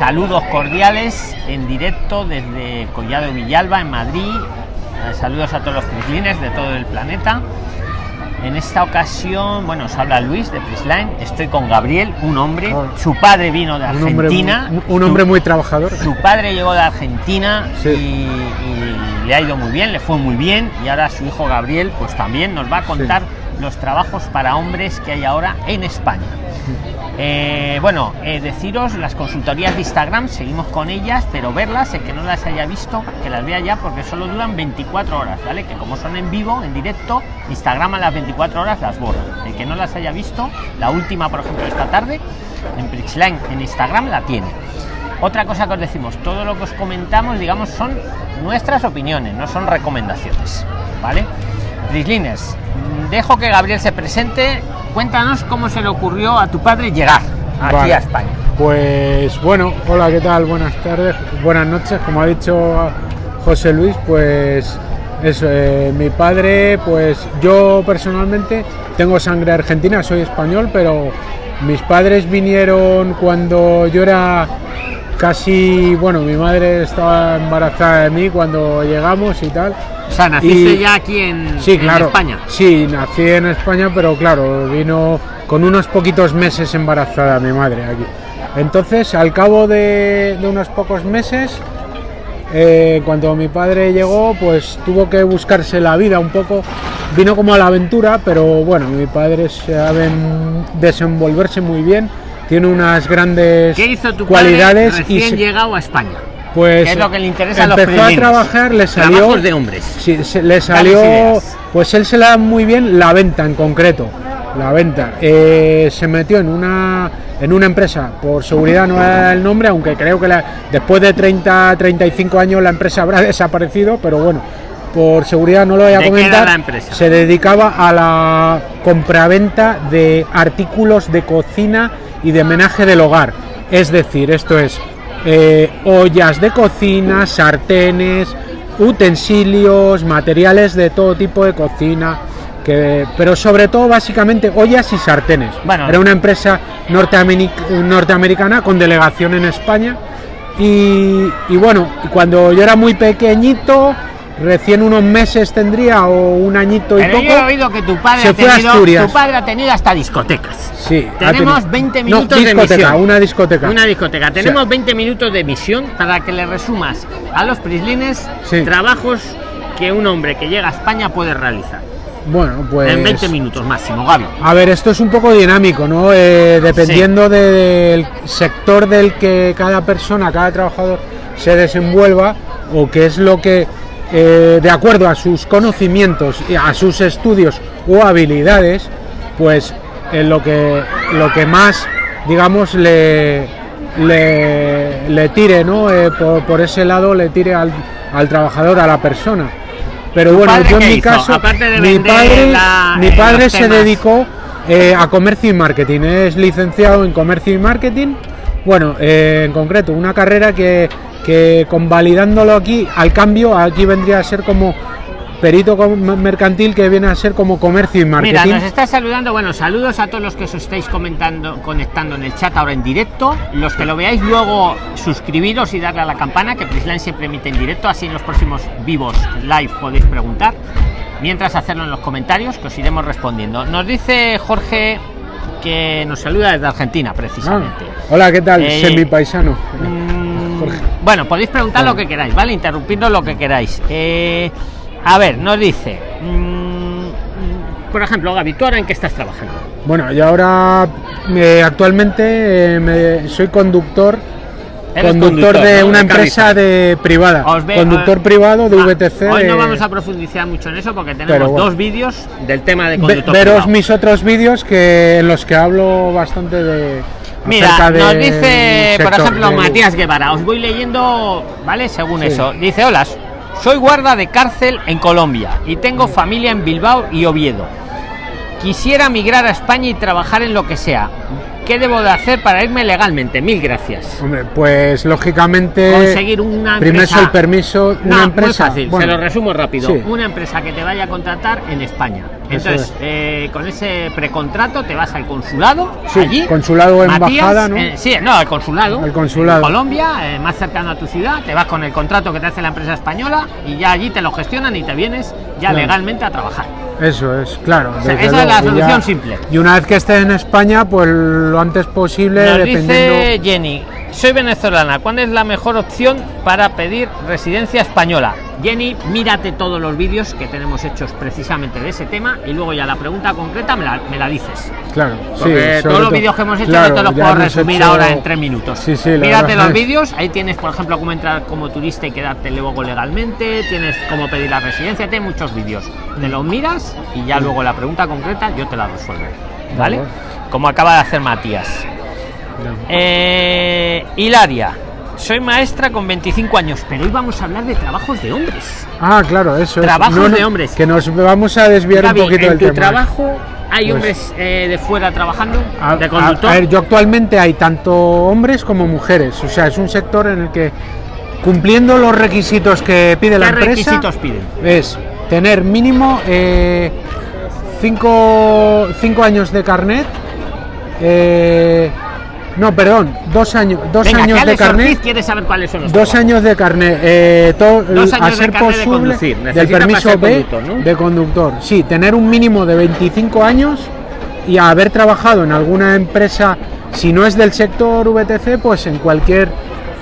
Saludos cordiales en directo desde Collado Villalba, en Madrid. Eh, saludos a todos los prislines de todo el planeta. En esta ocasión, bueno, os habla Luis de Prisline. Estoy con Gabriel, un hombre. Ah. Su padre vino de Un hombre, Argentina. un hombre muy trabajador. Su padre llegó de Argentina Sí. y, y le ha ido muy bien, le fue muy bien. Y ahora su hijo Gabriel, pues también nos va a contar los trabajos para hombres que hay ahora en España. Eh, bueno, eh, deciros las consultorías de Instagram, seguimos con ellas, pero verlas, el que no las haya visto, que las vea ya, porque solo duran 24 horas, ¿vale? Que como son en vivo, en directo, Instagram a las 24 horas las borra. El que no las haya visto, la última, por ejemplo, esta tarde, en Prixline, en Instagram la tiene. Otra cosa que os decimos, todo lo que os comentamos, digamos, son nuestras opiniones, no son recomendaciones, ¿vale? Prisliners, mm, dejo que Gabriel se presente. Cuéntanos cómo se le ocurrió a tu padre llegar aquí Vale. a España. Pues bueno, hola, ¿qué tal? Buenas tardes, buenas noches. Como ha dicho José Luis, pues eso, eh, mi padre, pues yo personalmente tengo sangre argentina, soy español, pero mis padres vinieron cuando yo era casi, bueno, mi madre estaba embarazada de mí cuando llegamos y tal. O sea, naciste Y- ya aquí en, Sí, en claro. España. Sí, nací en España, pero claro, vino con unos poquitos meses embarazada mi madre aquí. Entonces, al cabo de, de unos pocos meses, eh, cuando mi padre llegó, pues tuvo que buscarse la vida un poco. Vino como a la aventura, pero bueno, mi padre sabe desenvolverse muy bien, tiene unas grandes ¿Qué hizo tu cualidades padre y recién se- llegado a España? pues ¿Qué es lo que le interesa a los empezó a trabajar, le salió Trabajos de hombres. Sí, se- le salió, pues él se le da muy bien la venta en concreto, la venta. Eh, se metió en una en una empresa, por seguridad no era el nombre, aunque creo que la- después de 30, 35 años la empresa habrá desaparecido, pero bueno, por seguridad no lo voy a ¿De qué era comentar. Se dedicaba a la compraventa de artículos de cocina y de menaje del hogar. Es decir, esto es eh, ollas de cocina, sartenes, utensilios, materiales de todo tipo de cocina, que, pero sobre todo básicamente ollas y sartenes. Bueno. Era una empresa norteameric- norteamericana con delegación en España. Y, y bueno, cuando yo era muy pequeñito, recién unos meses tendría o un añito y Pero poco. yo he oído que tu padre, ha tenido, tu padre ha tenido hasta discotecas. Sí, Tenemos tenido- 20 No, minutos de emisión. una discoteca. Una discoteca. Tenemos Sí. 20 minutos de emisión para que le resumas a los prislines Sí. trabajos que un hombre que llega a España puede realizar. Bueno, pues. En 20 minutos máximo, Gaby. A ver, esto es un poco dinámico, ¿no? Eh, dependiendo del sector del que cada persona, cada trabajador se desenvuelva o qué es lo que, eh, de acuerdo a sus conocimientos, y a sus estudios o habilidades, pues eh, lo, que, lo que más, digamos, le, le, le tire, ¿no? Eh, por, por ese lado le tire al, al trabajador, a la persona. Pero bueno, yo en mi hizo? caso, de mi padre, la- mi eh, padre se temas. dedicó a comercio y marketing. Es licenciado en comercio y marketing. Bueno, en concreto, una carrera que, que convalidándolo aquí, al cambio, aquí vendría a ser como perito mercantil, que viene a ser como comercio y Mira, marketing. nos está saludando. Bueno, saludos a todos los que os estáis comentando, conectando en el chat ahora en directo. Los que lo veáis luego, suscribiros y darle a la campana, que Prisline siempre emite en directo. Así en los próximos vivos live podéis preguntar. Mientras hacerlo en los comentarios, que os iremos respondiendo. Nos dice Jorge que nos saluda desde Argentina, Ah, precisamente. hola, ¿qué tal? Eh, Semipaisano. Mm, Jorge. Bueno, podéis preguntar lo que queráis, ¿vale? Interrumpirnos lo que queráis. Eh, a ver, nos dice. mm, por ejemplo, Gaby, ¿tú ahora en qué estás trabajando? Bueno, yo ahora eh, actualmente eh, me- soy conductor. Conductor, de ¿no? una empresa de privada. Os ve- conductor privado de ah, VTC. Hoy no vamos a profundizar mucho en eso porque tenemos bueno. dos vídeos del tema de Ve- conductor. veros privado. mis otros vídeos que en los que hablo bastante de Mira, nos dice, por ejemplo, Matías Guevara. Os voy leyendo, ¿vale? Según Sí. eso. Dice, hola, soy guarda de cárcel en Colombia y tengo familia en Bilbao y Oviedo. Quisiera migrar a España y trabajar en lo que sea. ¿Qué debo de hacer para irme legalmente? Mil gracias. Hombre, pues lógicamente Conseguir una primero empresa. el permiso una No, empresa muy fácil, bueno, se lo resumo rápido. sí. Una empresa que te vaya a contratar en España. Entonces, eh, con ese precontrato te vas al consulado, Sí, allí. consulado Matías, embajada, ¿no? eh, sí, no, al consulado. Al consulado. En Colombia, eh, más cercano a tu ciudad, te vas con el contrato que te hace la empresa española y ya allí te lo gestionan y te vienes ya Claro. legalmente a trabajar. Eso es, claro. sea, esa es la solución simple. Y una vez que estés en España, pues lo antes posible, Nos dependiendo. dice Jenny, soy venezolana, ¿cuál es la mejor opción para pedir residencia española? Jenny, mírate todos los vídeos que tenemos hechos precisamente de ese tema y luego ya la pregunta concreta me la, me la dices. Claro, Porque sí. todos los vídeos que hemos hecho claro, no te los puedo resumir hecho- ahora en tres minutos. Sí, sí, Mírate los es- vídeos, ahí tienes, por ejemplo, cómo entrar como turista y quedarte luego legalmente, tienes cómo pedir la residencia, tienes muchos vídeos. Te los miras y ya luego la pregunta concreta yo te la resuelvo. ¿Vale? Como acaba de hacer Matías. Eh, Hilaria, soy maestra con 25 años, pero hoy vamos a hablar de trabajos de hombres. Ah, claro, eso es. Trabajos de hombres. Que nos vamos a desviar Gaby, un poquito en del tu tema. trabajo hay Pues- hombres eh, de fuera trabajando, A, de conductor. a ver, yo actualmente hay tanto hombres como mujeres. O sea, es un sector en el que cumpliendo los requisitos que pide la ¿Qué empresa requisitos piden? es tener mínimo eh, cinco, cinco años de carnet. eh, no, perdón, dos años, dos Venga, años de carnet. quiere saber cuáles son los Dos trabajos. años de carnet, eh, Dos años a de ser de posible conducir. del Necesita para permiso B conductor, ¿no? de conductor. Sí, tener un mínimo de 25 años y haber trabajado en alguna empresa, si no es del sector VTC, pues en cualquier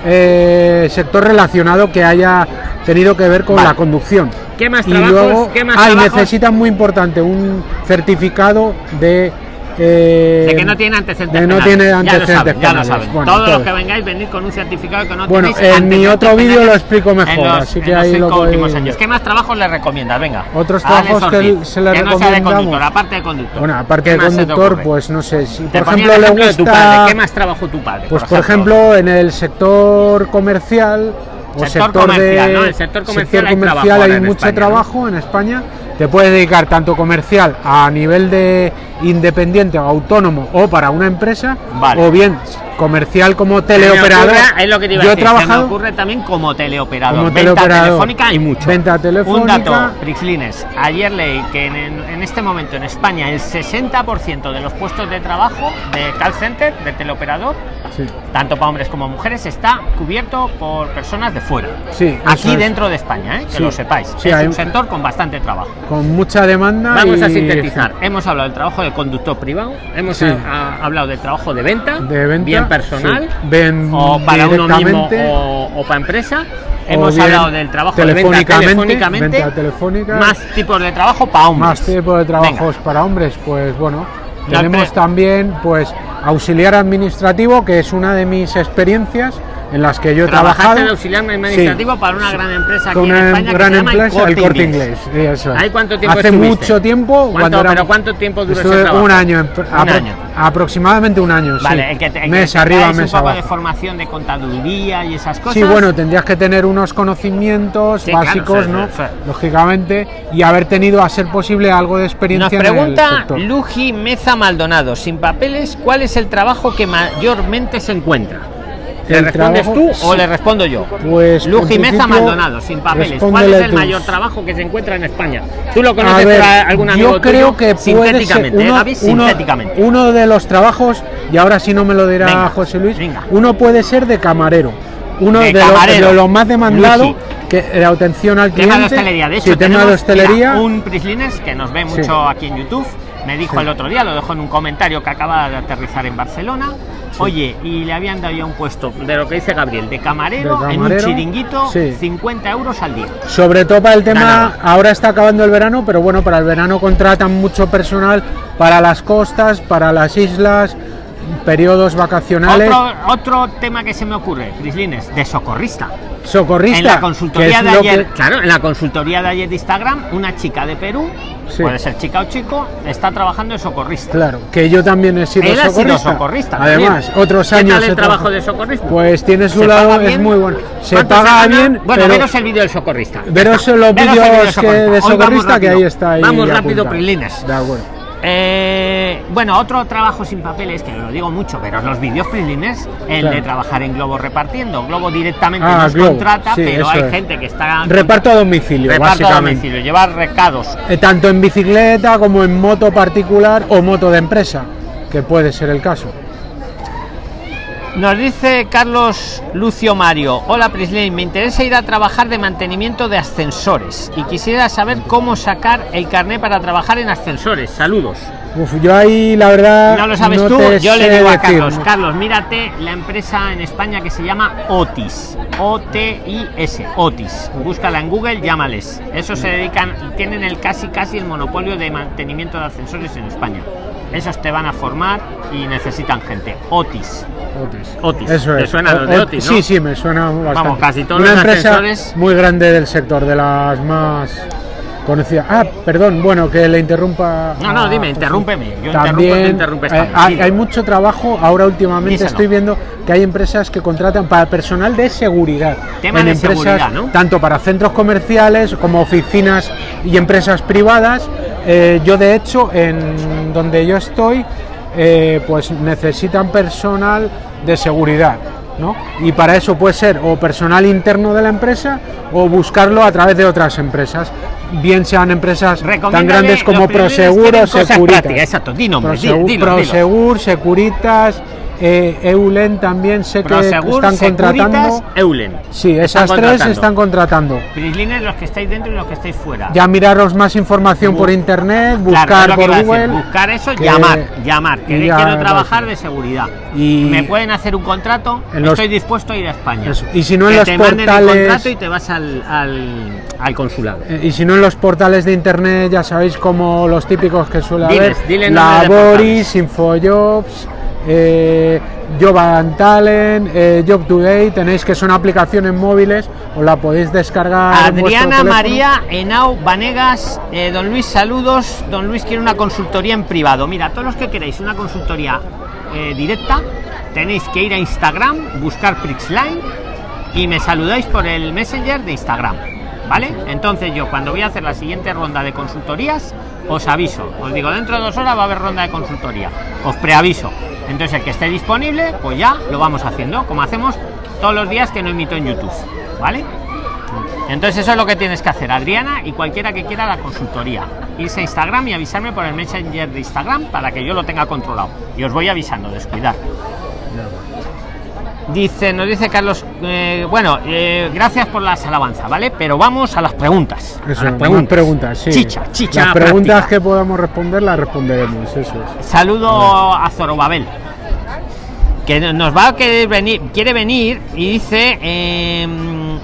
eh, sector relacionado que haya tenido que ver con Vale. la conducción. ¿Qué más y trabajos? luego, ¿Qué más ah, y necesitan muy importante un certificado de eh, De que no tiene antecedentes de no penales. tiene Ya lo antecedentes saben, ya lo saben. Bueno, Todos los todo. que vengáis, venid con un certificado que no Bueno, tenéis en mi antecedentes otro vídeo lo explico mejor, en los- así que en los ahí lo últimos años. ¿Qué más trabajos le recomiendas? Venga. Otros trabajos que se le que no sea de recomendamos. conductor, aparte de conductor. Bueno, aparte ¿Qué de conductor, pues no sé, si por ejemplo el le ejemplo de tu padre. gusta... ¿Qué más trabajó tu padre? Pues por ejemplo en el sector comercial o Sector sector, comercial, de ¿no? El sector comercial hay comercial hay en mucho España, ¿no? trabajo en España. Te puedes dedicar tanto comercial a nivel de independiente o autónomo o para una empresa Vale. o bien comercial como Se me teleoperador. ocurre- es lo que te iba a Yo he decir, se me trabajado ocurre también como teleoperador. Como Venta teleoperador. telefónica hay mucho. Venta Un telefónica. dato, Prixlines. Ayer leí que en, en este momento en España el 60% de los puestos de trabajo de call center, de teleoperador, Sí, tanto para hombres como mujeres, está cubierto por personas de fuera. sí, Aquí es. dentro de España, ¿eh? que Sí. lo sepáis. Sí, es hay- un sector con bastante trabajo. con mucha demanda. Vamos a y- sintetizar. Hemos hablado del trabajo de conductor privado, hemos Sí. a- a- hablado del trabajo de venta, de venta, bien personal, sí. Ven o para uno mismo o, o para empresa. Hemos hablado del trabajo de venta telefónicamente, venta telefónica. más tipos de trabajo para hombres. Más tipo de trabajos Venga. para hombres, pues bueno, La tenemos también pues auxiliar administrativo, que es una de mis experiencias en las que yo he trabajado. de auxiliar administrativo para una gran empresa aquí en España gran que se llama empresa, el Corte Inglés. sí, eso es. ¿Ahí cuánto tiempo Hace estuviste? mucho tiempo. ¿Cuánto- cuando era- pero cuánto tiempo duró ese trabajo? Un año, en- Un apro- año. aproximadamente un año. Vale, sí. el que te, el mes que te arriba, traes un mes poco abajo. de formación de contaduría y esas cosas. Sí, bueno, tendrías que tener unos conocimientos Sí, básicos, ¿no? Lógicamente, y haber tenido a ser posible algo de Nos experiencia en el pregunta. Luji Meza Maldonado, sin papeles, ¿cuál es el trabajo que mayormente se encuentra? ¿Le respondes trabajo- tú o le respondo yo? Pues en Luji Meza principio, Maldonado, sin papeles. ¿Cuál es el tú. mayor trabajo que se encuentra en España? ¿Tú lo A conoces ver, por algún amigo yo creo tuyo? que puede ser sintéticamente, ¿eh, uno, uno- Sintéticamente. uno de los trabajos, y ahora sí no me lo dirá Venga, José Luis, venga. uno puede ser de camarero. Uno De de, los- camarero. de los más demandados, Luigi. que la atención al cliente. Tema de hostelería, de hecho, sí, tema de hostelería. mira, un Prislines que nos ve mucho Sí. aquí en YouTube. Me dijo Sí. el otro día, lo dejó en un comentario que acaba de aterrizar en Barcelona. Oye, y le habían dado ya un puesto de lo que dice Gabriel, de camarero, De en un chiringuito, sí. 50 euros al día. Sobre todo para el tema, Nada. ahora está acabando el verano, pero bueno, para el verano contratan mucho personal para las costas, para las islas, periodos vacacionales. Otro, otro tema que se me ocurre, Prislines, de socorrista. Socorrista. En la consultoría de ayer, que- claro, en la consultoría de ayer de Instagram, una chica de Perú, Sí. puede ser chica o chico, está trabajando de socorrista. Claro, que yo también he sido Él ha sido socorrista. socorrista. Además, también. otros ¿Qué años. tal he el trabajo trabajado- de socorrismo? Pues tiene su ¿Se lado, es muy bueno. Se ¿Cuánto paga gana? bien, Bueno, pero veros el vídeo del socorrista. veros los vídeos socorrista. de socorrista que ahí está. Ahí Vamos rápido. Prilines. De acuerdo. Eh, bueno, otro trabajo sin papeles, que lo digo mucho, pero los vídeos freelines, el Claro. de trabajar en Globo repartiendo. Globo directamente Ah, nos Globo, contrata, sí, pero hay es. gente que está. Reparto a domicilio, reparto a domicilio, llevar recados. Eh, tanto en bicicleta como en moto particular o moto de empresa, que puede ser el caso. Nos dice Carlos Lucio Mario, hola Prisley, me interesa ir a trabajar de mantenimiento de ascensores y quisiera saber cómo sacar el carnet para trabajar en ascensores. Saludos. Uf, yo ahí la verdad. ¿No lo sabes no tú? Yo le digo a Carlos. Carlos, mírate la empresa en España que se llama Otis. O-T-I-S, Otis. Búscala en Google, llámales. Eso se dedican, tienen el casi casi el monopolio de mantenimiento de ascensores en España. Esos te van a formar y necesitan gente. Otis. Otis. Otis. Eso ¿Te es. suena O- de Otis, no? Sí, sí, me suena bastante. casi todos Una los empresa ascensores- muy grande del sector, de las más conocidas. Ah, perdón, bueno, que le interrumpa. No, no, dime, interrúmpeme. Yo interrumpo, También tú interrumpes eh, hay, hay mucho trabajo. Ahora últimamente Díselo. estoy viendo que hay empresas que contratan para personal de seguridad. Tema en de empresas, seguridad, ¿no? tanto para centros comerciales como oficinas y empresas privadas. Eh, yo de hecho, en donde yo estoy, eh, pues necesitan personal de seguridad. ¿no? Y para eso puede ser o personal interno de la empresa o buscarlo a través de otras empresas, bien sean empresas tan grandes como Prosegur o den cosas Securitas. prácticas, exacto, di nombres, di- Prosegur, dilo, dilo. Prosegur, Securitas, eh, Eulen también sé que Prosegur, están contratando. Securitas, Eulen. Sí, Están esas tres están contratando. Prislines los que estáis dentro y los que estáis fuera. Ya miraros más información por internet, buscar por decir, Google. buscar eso, que- llamar, llamar. Que ya, quiero trabajar de seguridad. Y- me pueden hacer un contrato. Los- Estoy dispuesto a ir a España. Eso. Y si no en Que los te manden el portales- contrato y te vas al, al, al consulado. Eh, Y si no en los portales de internet, ya sabéis como los típicos que suele Diles, haber, dile nombres de Laboris, Infojobs, eh, Job and Talent, eh, Job Today, tenéis que son aplicaciones móviles, os la podéis descargar. Adriana. María Henao Vanegas, eh, don Luis, saludos. Don Luis quiere una consultoría en privado. Mira, todos los que queréis una consultoría eh, directa, tenéis que ir a Instagram, buscar Prixline y me saludáis por el Messenger de Instagram. ¿Vale? Entonces yo cuando voy a hacer la siguiente ronda de consultorías, os aviso. Os digo, dentro de dos horas va a haber ronda de consultoría. Os preaviso. Entonces el que esté disponible, pues ya lo vamos haciendo, como hacemos todos los días que no emito en YouTube. ¿Vale? Entonces eso es lo que tienes que hacer, Adriana, y cualquiera que quiera la consultoría. Irse a Instagram y avisarme por el Messenger de Instagram para que yo lo tenga controlado. Y os voy avisando, descuidar. Dice, nos dice Carlos, eh, bueno, eh, gracias por las alabanzas, ¿vale? Pero vamos a las preguntas. Eso, a las preguntas. preguntas, sí. Chicha, chicha. Las preguntas práctica. que podamos responder las responderemos, eso es. Saludo a Zorobabel. Que nos va a querer venir, quiere venir y dice, em,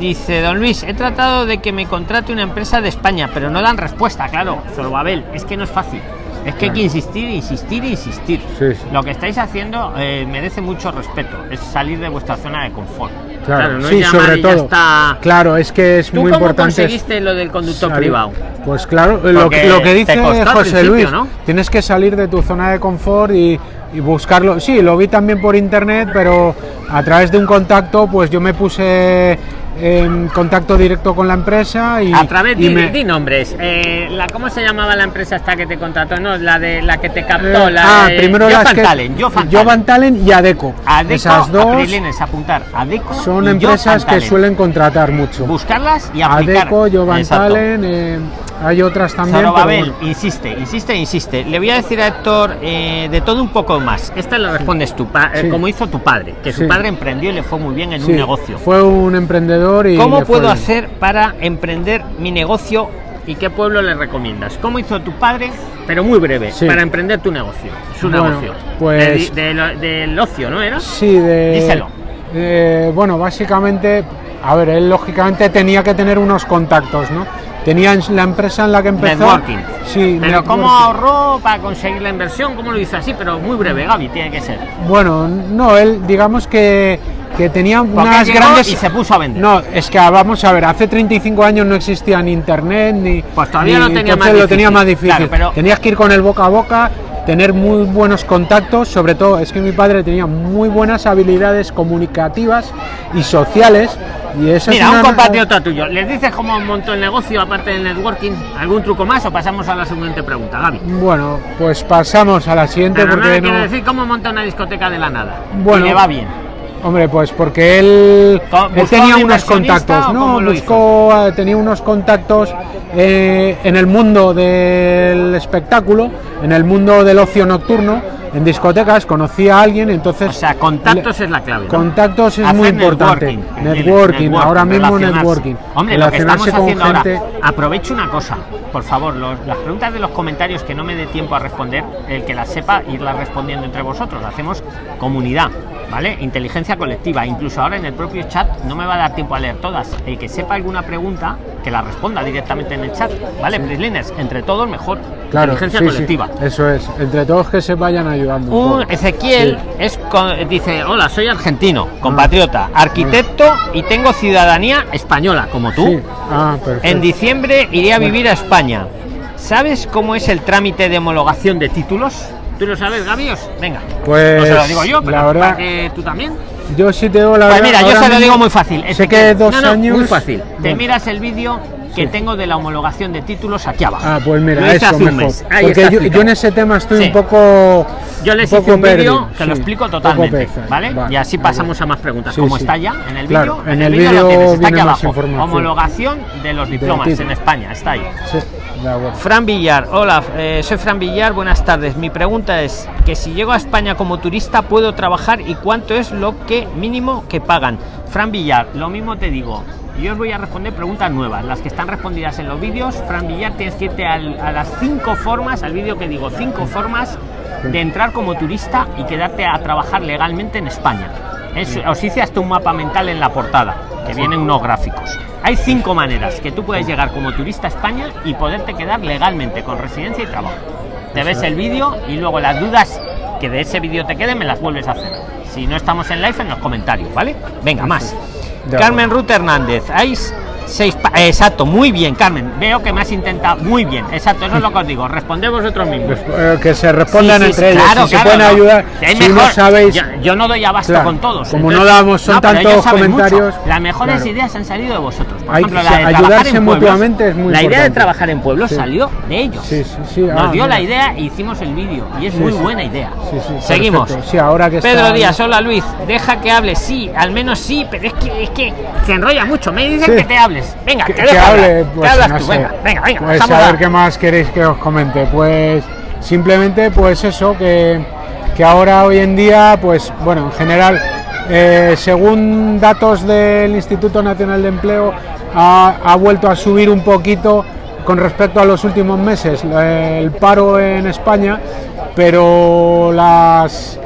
dice Don Luis, he tratado de que me contrate una empresa de España, pero no dan respuesta, claro, Zorobabel, es que no es fácil. Es que hay que insistir, insistir, insistir. Sí, sí. Lo que estáis haciendo eh, merece mucho respeto. Es salir de vuestra zona de confort. Claro, no es sí, sobre todo. está. Claro, es que es ¿Tú muy cómo importante. conseguiste lo del conductor salir- privado? Pues claro, lo que, lo que te dice José Luis, ¿no? tienes que salir de tu zona de confort y, y buscarlo. Sí, lo vi también por internet, pero a través de un contacto, pues yo me puse en contacto directo con la empresa y A través de me- di nombres. Eh, la, ¿Cómo se llamaba la empresa esta que te contrató? No, la de la que te captó. eh, la ah, de primero las que Talent. and Talent y Adeco. Adeco, Esas dos apuntar. Adeco son empresas que suelen contratar mucho. buscarlas y aplicar. Adeco. Hay otras también. pero Zorobabel, bueno. insiste, insiste, insiste. Le voy a decir a Héctor eh, de todo un poco más. Esta lo respondes tú, pa- eh, Sí. como hizo tu padre, que su padre emprendió y le fue muy bien en un negocio. Fue un emprendedor y. ¿Cómo puedo hacer para emprender mi negocio y qué pueblo le recomiendas? ¿Cómo hizo tu padre? Pero muy breve, Sí. para emprender tu negocio, su Bueno, negocio. pues- De- de lo- del ocio, ¿no era? Sí, de. Díselo. eh, bueno, básicamente, a ver, él lógicamente tenía que tener unos contactos, ¿no? Tenía en la empresa en la que empezó. Networking. Sí, Pero ¿cómo networking. ahorró para conseguir la inversión? ¿Cómo lo hizo así? Pero muy breve, Gaby, tiene que ser. Bueno, no, él, digamos que, que tenía Porque unas grandes. y se puso a vender. No, es que vamos a ver, hace 35 años no existía ni internet ni. Pues todavía ni- lo tenía más lo tenía más difícil. Claro, pero- Tenías que ir con el boca a boca tener muy buenos contactos, sobre todo es que mi padre tenía muy buenas habilidades comunicativas y sociales. Y eso Mira, es un una- compatriota tuyo, ¿les dices cómo montó el negocio aparte del networking? ¿Algún truco más o pasamos a la siguiente pregunta, Gaby? Bueno, pues pasamos a la siguiente Pero porque no- decir cómo monta una discoteca de la nada. Bueno. y le va bien. Hombre, pues porque él, ¿buscó tenía un unos contactos, no, buscó, eh, tenía unos contactos eh, en el mundo del espectáculo, en el mundo del ocio nocturno, en discotecas, conocía a alguien, entonces O sea, contactos es la clave. ¿no? contactos es Hacer muy importante. networking, Networking, ahora mismo networking. Hombre, lo que estamos haciendo ahora, aprovecho una cosa, por favor, los- las preguntas de los comentarios que no me dé tiempo a responder, el que las sepa, irlas respondiendo entre vosotros. Hacemos comunidad, ¿vale? Inteligencia colectiva. Incluso ahora en el propio chat no me va a dar tiempo a leer todas. El que sepa alguna pregunta, que la responda directamente en el chat, ¿vale? Prisliners, entre todos mejor. Claro, Inteligencia sí, sí, colectiva. eso es, entre todos que se vayan ayudando. un. Ezequiel es con- dice, hola, soy argentino, compatriota, arquitecto y tengo ciudadanía española, como tú. Ah. En diciembre iré a vivir a España. ¿Sabes cómo es el trámite de homologación de títulos? ¿Tú lo sabes, Gabios? Venga. Pues, no se lo digo yo, pero la verdad- para que tú también. Yo sí te digo la Pues mira, yo se lo digo muy fácil. Sé que dos No, no, años. Muy fácil. Te miras el vídeo que Sí. tengo de la homologación de títulos aquí abajo. Ah, pues mira, Lo eso hace mejor. Ahí Porque yo, en ese tema estoy Sí. un poco. Yo les un hice un vídeo que lo explico totalmente, peza, ¿vale? Y así pasamos a más preguntas. Como está ya en el Claro, vídeo, en el vídeo lo vídeo tienes, está aquí abajo. Homologación de los diplomas en España, está ahí. Fran Villar, hola, eh, soy Fran Villar, buenas tardes. Mi pregunta es que si llego a España como turista puedo trabajar y cuánto es lo que mínimo que pagan. Fran Villar, lo mismo te digo. Yo os voy a responder preguntas nuevas, las que están respondidas en los vídeos. Fran Villar, tienes que irte al- a las cinco formas, al vídeo que digo, cinco formas de entrar como turista y quedarte a trabajar legalmente en España. Es- os hice hasta un mapa mental en la portada, que vienen unos gráficos. Hay cinco maneras que tú puedes llegar como turista a España y poderte quedar legalmente con residencia y trabajo. Te ves el vídeo y luego las dudas que de ese vídeo te queden me las vuelves a hacer. Si no estamos en live, en los comentarios, ¿vale? Venga, más. Carmen Ruth Hernández, hay seis... eh, exacto, muy bien, Carmen. Veo que me has intentado... Muy bien, exacto, eso es lo que os digo. Responded vosotros mismos. Eh, que se respondan Sí, sí, entre ellos. si claro, se pueden no. ayudar. Si no sabéis. yo, yo no doy abasto Claro, con todos. como no damos- son tantos mucho. comentarios, Las mejores ideas han salido de vosotros. Por Hay ejemplo, la de ayudarse en pueblos. mutuamente es muy La idea de trabajar en pueblos Sí. salió de ellos. Nos Ah, dio la idea e hicimos el vídeo. Y es muy buena idea. Seguimos. ahora que Pedro Díaz, hola Luis, deja que hable, sí, al menos sí, pero es que es que se enrolla mucho. Me dicen que te hables. Venga, que, te que hable, ¿Qué pues hablas no tú? sé. Venga, venga, venga. Pues a ver qué más queréis que os comente. Pues simplemente, pues eso, que, que ahora hoy en día, pues bueno, en general, eh, según datos del Instituto Nacional de Empleo, ha, ha vuelto a subir un poquito con respecto a los últimos meses el paro en España, pero las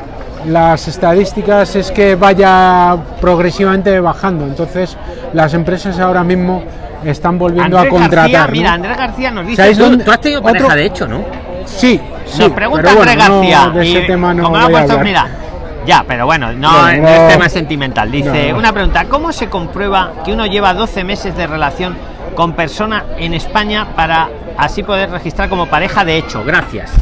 las estadísticas es que vaya progresivamente bajando. Entonces, las empresas ahora mismo están volviendo Andrés a contratar. García, ¿no? mira, Andrés García nos dice, ¿Sabéis tú, dónde- tú has tenido otro- pareja de hecho, ¿no? Sí, sí. Nos pregunta bueno, Andrés no, García. de ese y tema no como lo voy ha a puesto, hablar. mira. Ya, pero bueno, no, No, no es tema sentimental. Dice, No. una pregunta, ¿cómo se comprueba que uno lleva 12 meses de relación con persona en España para así poder registrar como pareja de hecho? Gracias.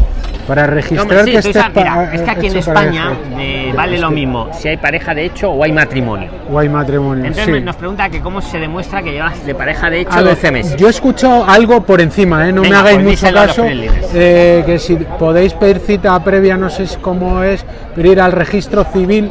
Para registrar sí, que estés mira, pa- es que aquí en para España eh, vale lo mismo si hay pareja de hecho o hay matrimonio. O hay matrimonio. Entonces sí. nos pregunta que cómo se demuestra que llevas de pareja de hecho A ver, 12 meses. Yo he escuchado algo por encima, ¿eh? no Venga, me hagáis pues mucho caso. eh, que si podéis pedir cita previa, no sé cómo es, pero ir al registro civil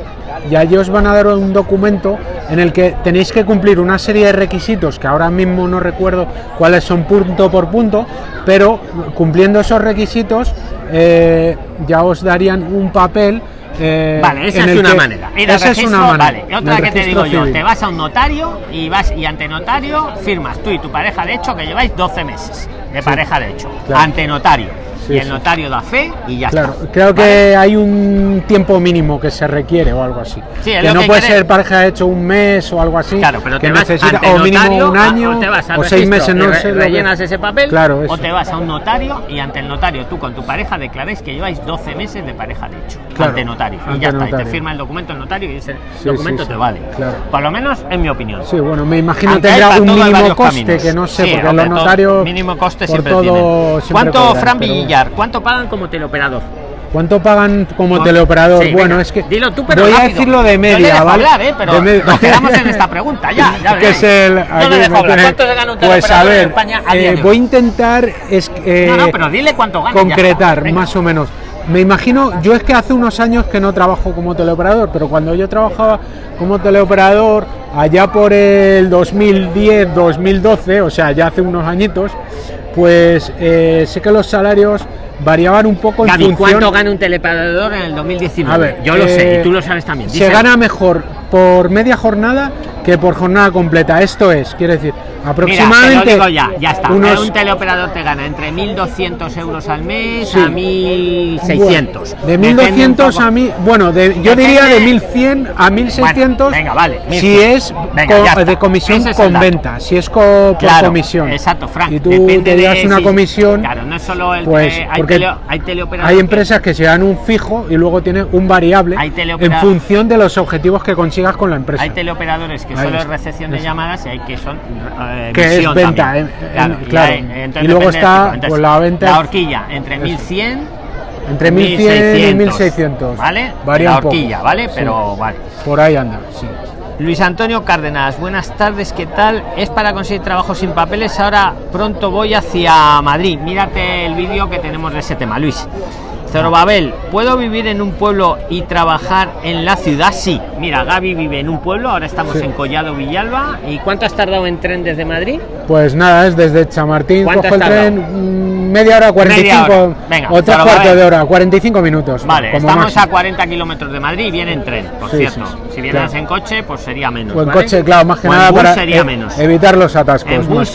y allí os van a dar un documento en el que tenéis que cumplir una serie de requisitos que ahora mismo no recuerdo cuáles son punto por punto, pero cumpliendo esos requisitos eh, ya os darían un papel. eh, Vale, esa es una que- manera. Esa es una manera. Vale, otra que te digo yo, te vas a un notario y vas y ante notario firmas tú y tu pareja de hecho que lleváis 12 meses de Sí. pareja de hecho. Claro. Ante notario. Sí, y el sí. notario da fe y ya Claro, está. creo que Vale. hay un tiempo mínimo que se requiere o algo así. Sí, que no que puede quiere- ser pareja hecho un mes o algo así. Claro, pero que te vas necesita ante o mínimo notario, un a- año o te vas o seis meses, y no sé. rellenas ese papel Claro, o te vas a un notario y ante el notario tú con tu pareja declaráis que lleváis 12 meses de pareja de hecho. Claro, ante notario. y ante ya está. Y te notario. firma el documento el notario y ese documento te vale. claro. Por lo menos en mi opinión. Sí, bueno, me imagino hay tendrá un mínimo coste que no sé, porque los notarios mínimo coste siempre todo tienen. ¿Cuánto, Fran bueno. Villar? ¿Cuánto pagan como teleoperador? ¿Cuánto pagan como teleoperador? Sí, bueno, venga, es que dilo tú, pero voy a decirlo de media, dejo ¿vale? hablar, ¿eh? Pero nos quedamos en esta pregunta, ya, ya que es el, aquí le dejo hablar. ¿Cuánto se gana un Pues a teleoperador en ver, España a eh, voy a intentar es, eh, No, no, pero dile cuánto gana. ya concretar más o menos. Me imagino, yo es que hace unos años que no trabajo como teleoperador, pero cuando yo trabajaba como teleoperador, allá por el 2010, 2012, o sea, ya hace unos añitos, pues eh, sé que los salarios variaban un poco en Gaby, función... ¿cuánto gana un teleoperador en el 2019? A ver, yo lo sé, eh, y tú lo sabes también. Se gana mejor por media jornada que por jornada completa. Esto es, quiere decir, Mira, aproximadamente. te lo digo ya, ya está. unos- Un teleoperador te gana entre 1.200 euros al mes Sí. a 1.600. Bueno, de Depende un 1200 poco. a mí, bueno, de, yo Depende- diría de 1100 a 1600. Bueno, venga, vale, Si 1100. es Venga, co- de comisión es con venta, si es co- por Claro, comisión. Exacto, Frank. Y tú depende te de una si- comisión. Claro, no es solo el. Pues, eh, hay, tele- hay teleoperadores. Hay empresas que se dan un fijo y luego tienen un variable Hay en función de los objetivos que con la empresa. Hay teleoperadores que Ahí solo es recepción de llamadas y hay que son eh, Que es venta, eh, claro, y claro. luego está. Entonces, pues, la venta- La horquilla entre 1100 Entre 1100 y 1600. ¿Vale? Varía la un poco. horquilla, ¿vale? Sí. Pero vale. Por ahí anda, sí. Luis Antonio Cárdenas, buenas tardes, ¿qué tal? Es para conseguir trabajo sin papeles, ahora pronto voy hacia Madrid. Mírate el vídeo que tenemos de ese tema, Luis. Zorobabel, ¿puedo vivir en un pueblo y trabajar en la ciudad? Sí. Mira, Gaby vive en un pueblo, ahora estamos Sí. en Collado Villalba. ¿Y cuánto has tardado en tren desde Madrid? Pues nada, es desde Chamartín, ¿Cuánto cojo el has tardado? tren mm, media hora, 45 Media hora. Venga, o tres cuartos de hora, 45 minutos. Vale, como estamos máximo. a 40 kilómetros de Madrid y viene en tren, por Sí, cierto. sí, sí, si vienes claro. en coche, pues sería menos. O en ¿vale? coche, claro, más que O nada para sería e- menos. evitar los atascos. En más bus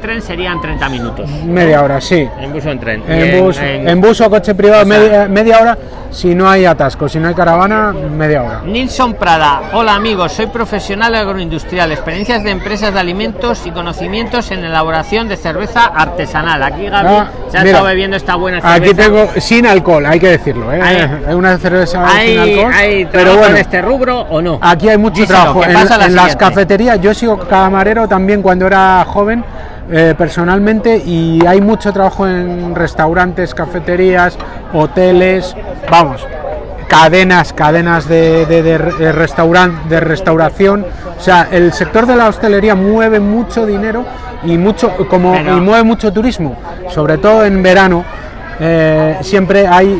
en tren serían 30 minutos. Media hora, sí. En bus o en tren. En bus, en- en bus o coche privado, o sea- media, media hora. Si no hay atasco, si no hay caravana, media hora. Nilson Prada, hola amigos, soy profesional agroindustrial, experiencias de empresas de alimentos y conocimientos en elaboración de cerveza artesanal. Aquí Gaby Ah, se ha mira, estado bebiendo esta buena cerveza. Aquí tengo sin alcohol, hay que decirlo. ¿eh? Hay- Hay una cerveza ¿Hay, sin alcohol. hay pero bueno, en este rubro o no? Aquí hay mucho Díselo, trabajo. En, la en las cafeterías, yo sigo camarero también cuando era joven, eh, personalmente, y hay mucho trabajo en restaurantes, cafeterías, hoteles, vamos, cadenas, cadenas de, de, de restauran- de restauración. O sea, el sector de la hostelería mueve mucho dinero y mucho como Pero- y mueve mucho turismo, sobre todo en verano. eh, siempre hay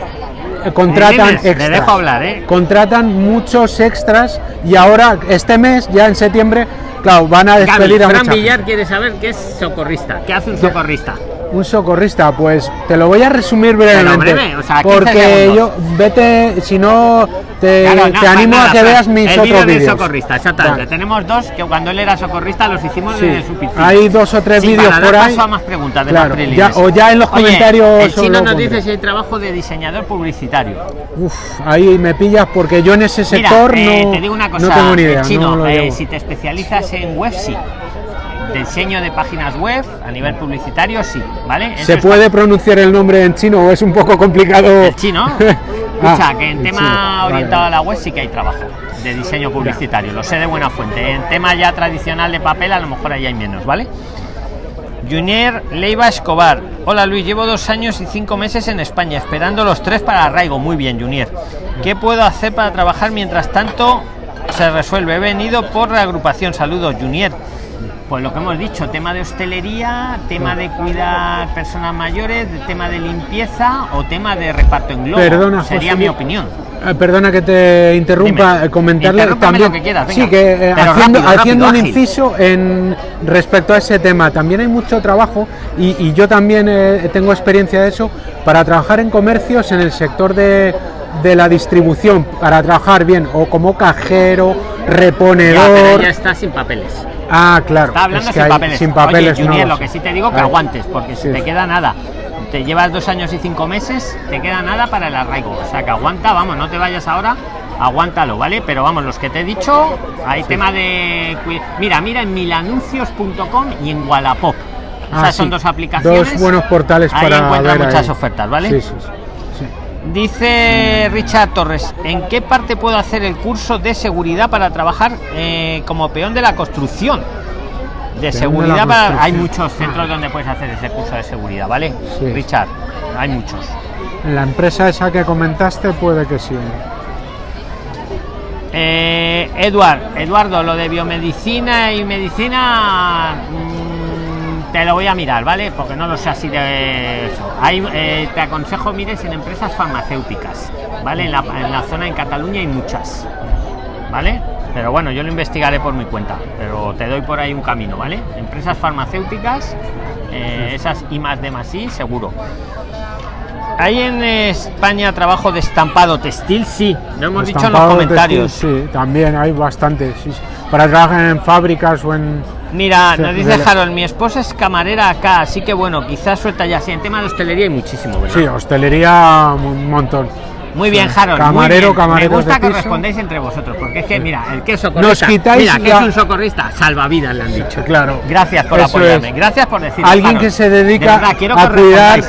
eh, contratan le extras dejo hablar, ¿eh? contratan muchos extras y ahora este mes ya en septiembre claro van a Gaby, despedir a Fran Villar quiere saber qué es socorrista. ¿Qué hace un socorrista? Un socorrista pues te lo voy a resumir brevemente breve, o sea, 15 porque yo vete si no te, Claro, te animo nada, a que veas mis el otros vídeos socorrista, exactamente. Vale. Tenemos dos que cuando él era socorrista los hicimos Sí, desde su piscina. hay dos o tres Sí, vídeos por ahí. paso a más preguntas de Claro, más ya- o ya en los Oye, comentarios El chino nos dice si hay trabajo de diseñador publicitario. Uf, ahí me pillas porque yo en ese Mira, sector eh, no, te digo una cosa, no tengo ni idea el chino, no eh, si te especializas en web, sí. Diseño de páginas web a nivel publicitario, sí, ¿vale? Eso ¿Se puede pronunciar el nombre en chino o es un poco complicado? El chino. Ah, Escucha, que en tema chino, orientado vale. a la web sí que hay trabajo de diseño publicitario, lo sé de buena fuente. En tema ya tradicional de papel, a lo mejor ahí hay menos, ¿vale? Junior Leiva Escobar. Hola Luis, llevo dos años y cinco meses en España, esperando los tres para arraigo. Muy bien, Junior. ¿Qué puedo hacer para trabajar mientras tanto se resuelve? He venido por reagrupación. Saludos, Junior. Pues lo que hemos dicho, tema de hostelería, tema de cuidar personas mayores, tema de limpieza o tema de reparto en globo. Perdona, Sería José, mi opinión. Eh, Perdona que te interrumpa, Dime. comentarle también. lo que quieras, venga. sí, que eh, Pero haciendo, rápido, haciendo rápido, un inciso en respecto a ese tema, también hay mucho trabajo y, y yo también eh, tengo experiencia de eso para trabajar en comercios en el sector de, de la distribución, para trabajar bien o como cajero, Ya, pero reponedor. ya está sin papeles. Ah, claro. Está hablando es que sin hay- papeles. sin papeles Oye, no Junior, lo lo que sí te digo que aguantes, porque si Sí. te queda nada, te llevas dos años y cinco meses, te queda nada para el arraigo. O sea que aguanta, vamos, no te vayas ahora, aguántalo, ¿vale? Pero vamos, los que te he dicho, hay tema de. Mira, mira en milanuncios.com y en Wallapop. Ah, Esas son sí. dos aplicaciones. Dos buenos portales Ahí para encuentras muchas ahí. ofertas, ¿vale? Sí, sí. Dice Richard Torres, ¿en qué parte puedo hacer el curso de seguridad para trabajar eh, como peón de la construcción? De seguridad para... Hay muchos centros donde puedes hacer ese curso de seguridad, ¿vale? Sí. Richard, hay muchos. en la empresa esa que comentaste puede que sí. Eh, Eduard, Eduardo, lo de biomedicina y medicina mm, te lo voy a mirar, ¿vale? Porque no lo sé así de eso. Eh, te aconsejo mires en empresas farmacéuticas, ¿vale? En la, en la zona en Cataluña hay muchas, ¿vale? Pero bueno, yo lo investigaré por mi cuenta, pero te doy por ahí un camino, ¿vale? Empresas farmacéuticas, eh, esas y más de más y seguro. ¿Hay en España trabajo de estampado textil? Sí, lo hemos dicho en los comentarios. textil, sí, también hay bastante. sí, sí. Para trabajar en fábricas o en. Mira, Sí, nos dice Harold, mi esposa es camarera acá, así que bueno, quizás suelta ya. Sí, en tema de hostelería hay muchísimo, ¿verdad? Sí, hostelería un montón. Muy bien. Harold. muy Camarero, bien. camareros Me gusta que piso. respondéis entre vosotros, porque es que, mira, el que es socorrista. Nos quitáis mira, que la- es un socorrista, salvavidas le han dicho. Claro. Gracias por Eso apoyarme, es. gracias por decir. Alguien que se dedica a cuidar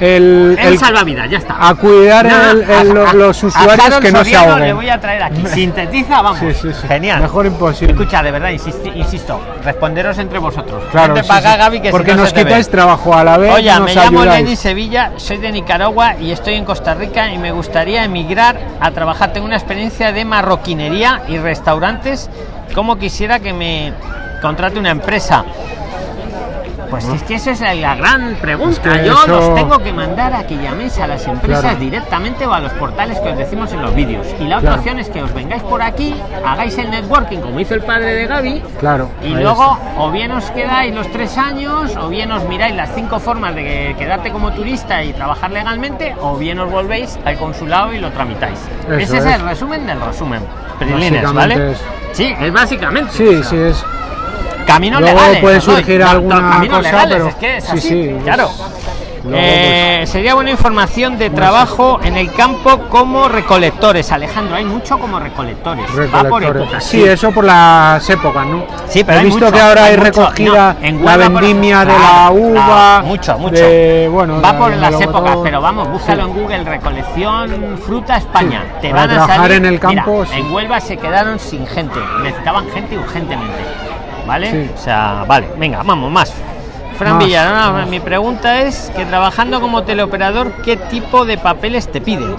el, El, el- salvavidas, ya está. a cuidar el- a- lo- a- los usuarios que no se ahoguen. Le voy a traer aquí. Sintetiza, vamos. Sí, sí, sí. Genial. Mejor imposible. Escucha, de verdad, insisti- insisto, responderos entre vosotros. Claro, acá. Gaby, que si porque no nos quitáis trabajo a la vez. Oye, me llamo ayudáis. Lenny Sevilla, soy de Nicaragua y estoy en Costa Rica y me gustaría emigrar a trabajar. Tengo una experiencia de marroquinería y restaurantes. Como quisiera que me contrate una empresa. Pues es que esa es la, gran pregunta. Es que Yo eso- los tengo que mandar a que llaméis a las empresas Claro. directamente o a los portales que os decimos en los vídeos. Y la otra Claro. opción es que os vengáis por aquí, hagáis el networking como hizo el padre de Gaby, Claro. y luego, o bien os quedáis los tres años, o bien os miráis las cinco formas de que- quedarte como turista y trabajar legalmente, o bien os volvéis al consulado y lo tramitáis. Eso Ese es es. el resumen del resumen. Prilines, ¿vale? es- Sí, es básicamente. Sí, o sea, sí, es. Caminos Luego legales. puede os doy. surgir No, no, alguna caminos cosa, legales, pero- es que es sí, así, sí, claro. luego, Eh, sería buena información de trabajo en el campo como recolectores. Alejandro, hay mucho como recolectores. Va por épocas. Sí, eso por las épocas, ¿no? Sí, pero he hay visto mucho, que ahora hay mucho. recogida No, en la Huelva, vendimia ejemplo, de la uva. claro, mucho, mucho. de- bueno, Va por las épocas, pero vamos, búscalo Sí. en Google, recolección fruta España. Sí, Te van a trabajar salir. en el campo, Mira. En Huelva se quedaron sin gente, necesitaban gente urgentemente. ¿Vale? Sí. O sea, vale, venga, vamos, más. Fran Más, Villarona, más. mi pregunta es que trabajando como teleoperador, ¿qué tipo de papeles te piden?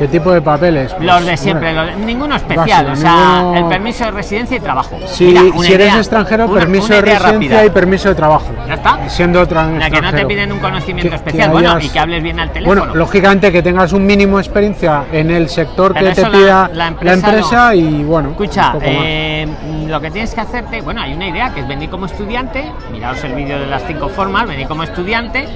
¿Qué tipo de papeles? Pues, Los de siempre, los de- ninguno especial, básico, o sea, ninguno- el permiso de residencia y trabajo. Si, Mira, eres extranjero, una- permiso una de residencia rápida. y permiso de trabajo. ¿Ya está? Siendo otra La que no te extranjero. piden un conocimiento Que- especial, que bueno, y que hables bien al teléfono. Bueno, lógicamente que tengas un mínimo de experiencia en el sector Pero que te la- pida la la empresa empresa, no. y bueno. Escucha, eh, lo que tienes que hacerte, bueno, hay una idea que es venir como estudiante, miraos el vídeo de las cinco formas, venir como estudiante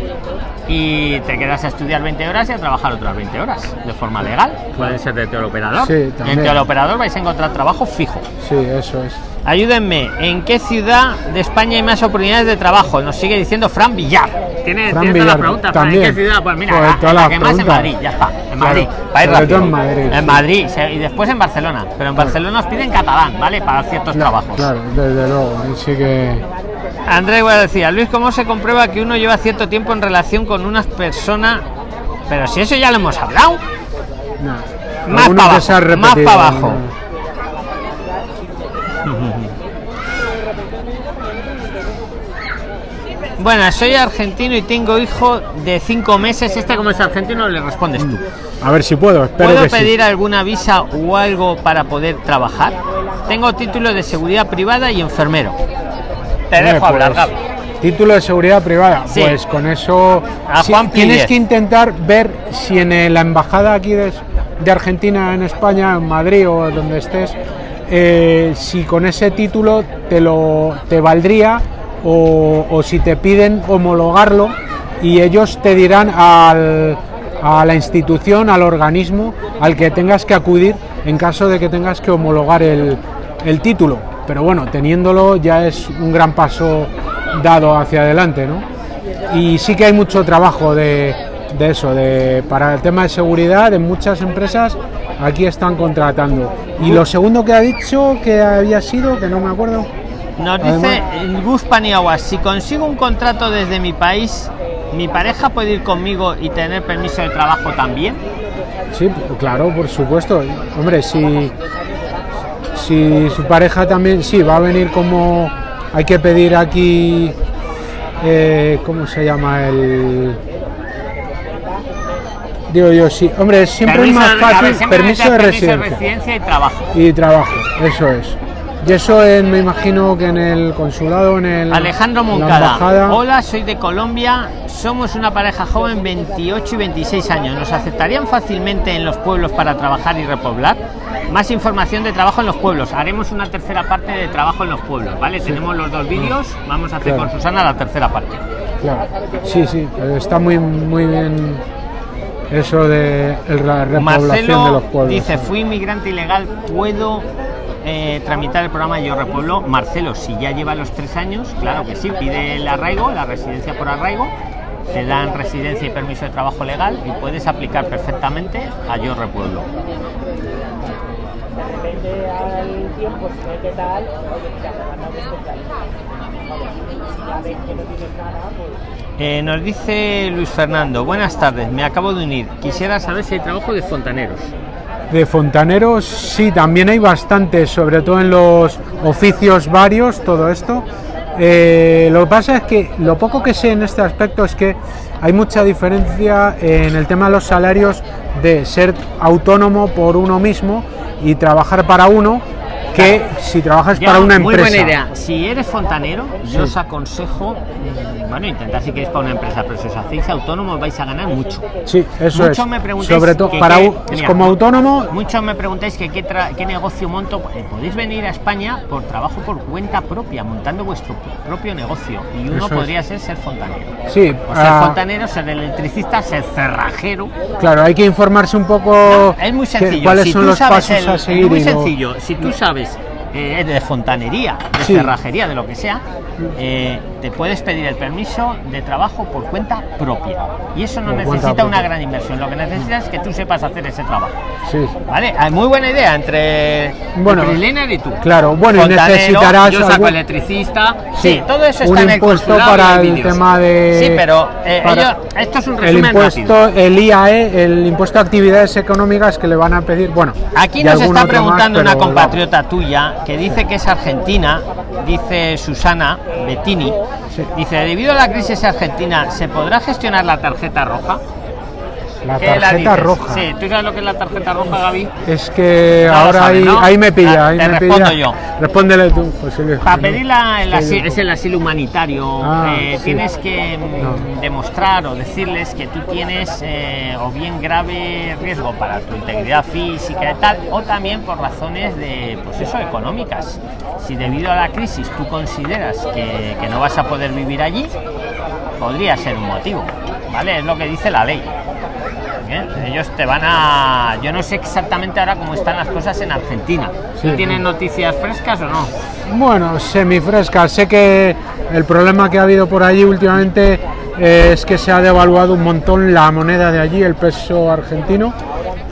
y te quedas a estudiar 20 horas y a trabajar otras 20 horas de forma legal. Puede ser de teleoperador. Sí, en también. teleoperador vais a encontrar trabajo fijo. Sí, eso es. Ayúdenme, ¿en qué ciudad de España hay más oportunidades de trabajo? Nos sigue diciendo Fran Villar. Tiene, Fran tiene toda la pregunta, Fran, ¿en qué ciudad? Pues mira, Joder, la, que más en. Madrid, ya está, en Claro, Madrid. Va a ir sobre rápido. todo en Madrid, En sí. Madrid, y después en Barcelona. Pero en Barcelona os piden catalán, ¿vale? Para ciertos trabajos. Claro, desde luego. y Sí que. Andrés voy a decir, Luis, ¿cómo se comprueba que uno lleva cierto tiempo en relación con una persona? Pero si eso ya lo hemos hablado. Más Alguno pa' que se ha abajo, más repetido, pa' abajo. ¿no? Bueno, soy argentino y tengo hijo de cinco meses. Este como es argentino le respondes tú. A ver si puedo, espero ¿Puedo que sí. pedir alguna visa o algo para poder trabajar? Tengo título de seguridad privada y enfermero. Te Hombre, dejo hablar, pues, Gaby. Título de seguridad privada. Sí. Pues con eso A sí, Juan tienes que intentar ver si en eh, la embajada aquí de, de Argentina en España, en Madrid o donde estés, eh, si con ese título te lo te valdría o, o si te piden homologarlo y ellos te dirán al, a la institución, al organismo al que tengas que acudir en caso de que tengas que homologar el, el título. Pero bueno, teniéndolo ya es un gran paso dado hacia adelante, ¿no? Y sí que hay mucho trabajo de, de eso, de, para el tema de seguridad en muchas empresas aquí están contratando. Y lo segundo que ha dicho que había sido, que no me acuerdo, Nos dice Gus Paniagua, si consigo un contrato desde mi país, ¿mi pareja puede ir conmigo y tener permiso de trabajo también? Sí, claro, por supuesto. Hombre, si, si su pareja también, sí, va a venir como hay que pedir aquí, eh, ¿cómo se llama? El Digo yo, sí. Hombre, siempre Permiso es más fácil permiso de permiso de residencia y trabajo. y trabajo, eso es. Y eso en- me imagino que en el consulado, en el. Alejandro Moncada. Hola, soy de Colombia. Somos una pareja joven, 28 y 26 años. ¿Nos aceptarían fácilmente en los pueblos para trabajar y repoblar? Más información de trabajo en los pueblos. Haremos una tercera parte de trabajo en los pueblos, ¿vale? Tenemos los dos vídeos. Vamos a hacer Claro. con Susana la tercera parte. Claro. Sí, sí, está muy, muy bien eso de la repoblación de Marcelo los pueblos. dice, fui inmigrante ilegal, ¿puedo eh, tramitar el programa Yo Repueblo? Marcelo, si ya lleva los tres años, claro que sí, pide el arraigo, la residencia por arraigo, te dan residencia y permiso de trabajo legal y puedes aplicar perfectamente a Yo Repueblo. Eh, nos dice Luis Fernando, buenas tardes, me acabo de unir. Quisiera saber si hay trabajo de fontaneros. De fontaneros, sí, también hay bastantes, sobre todo en los oficios varios, todo esto. Eh, lo que pasa es que lo poco que sé en este aspecto es que hay mucha diferencia en el tema de los salarios de ser autónomo por uno mismo y trabajar para uno que si trabajas para una muy empresa. buena idea. Si eres fontanero, yo Sí. os aconsejo, mm, bueno, intentad si queréis para una empresa, pero si os hacéis autónomos vais a ganar mucho. Sí, eso Muchos es. me preguntáis Sobre todo que para qué- u- mira, como autónomo, Muchos me preguntáis que qué, tra- qué negocio monto. Eh, podéis venir a España por trabajo por cuenta propia, montando vuestro propio negocio. Y uno Eso es. podría ser ser fontanero. sí, O ser ah, fontanero, ser electricista, ser cerrajero. claro, hay que informarse un poco Es muy sencillo. cuáles si son los pasos el- a es seguir. muy y lo- sencillo. Si tú sabes eh, de fontanería, de Sí. cerrajería, de lo que sea, eh, te puedes pedir el permiso de trabajo por cuenta propia. Y eso no Por necesita una gran inversión. Lo que necesitas es que tú sepas hacer ese trabajo. Sí. ¿Vale? Hay muy buena idea entre Bueno, Freeliner y tú. claro, bueno, Fontanero, necesitarás Yo saco algún- electricista. Sí, Sí, todo eso un está en el impuesto y para en el tema de- Sí, pero eh, ellos- esto es un el resumen impuesto, rápido. el IAE, el impuesto a actividades económicas que le van a pedir, bueno, Aquí nos está otro más, preguntando una compatriota tuya que dice que es argentina, dice Susana Bettini, Dice, debido a la crisis argentina, ¿se podrá gestionar la tarjeta roja? La ¿Qué la tarjeta roja. Sí, ¿tú sabes lo que es la tarjeta roja, Gaby? Es que No ahora ahí, ¿no? ahí me pilla, Ah, ahí te me respondo pilla. yo. Respóndele tú, José Luis. Para ¿no? pedirla el Sí, asi- yo- es el asilo humanitario, Ah, eh, sí. tienes que mm, No. demostrar o decirles que tú tienes eh, o bien grave riesgo para tu integridad física y tal, o también por razones de, pues eso, económicas. Si debido a la crisis tú consideras que, que no vas a poder vivir allí, podría ser un motivo, ¿vale? Es lo que dice la ley. ¿Eh? Ellos te van a... Yo no sé exactamente ahora cómo están las cosas en Argentina. Sí. ¿Tú tienes noticias frescas o no? Bueno, semifresca. Sé que el problema que ha habido por allí últimamente eh, es que se ha devaluado un montón la moneda de allí, el peso argentino.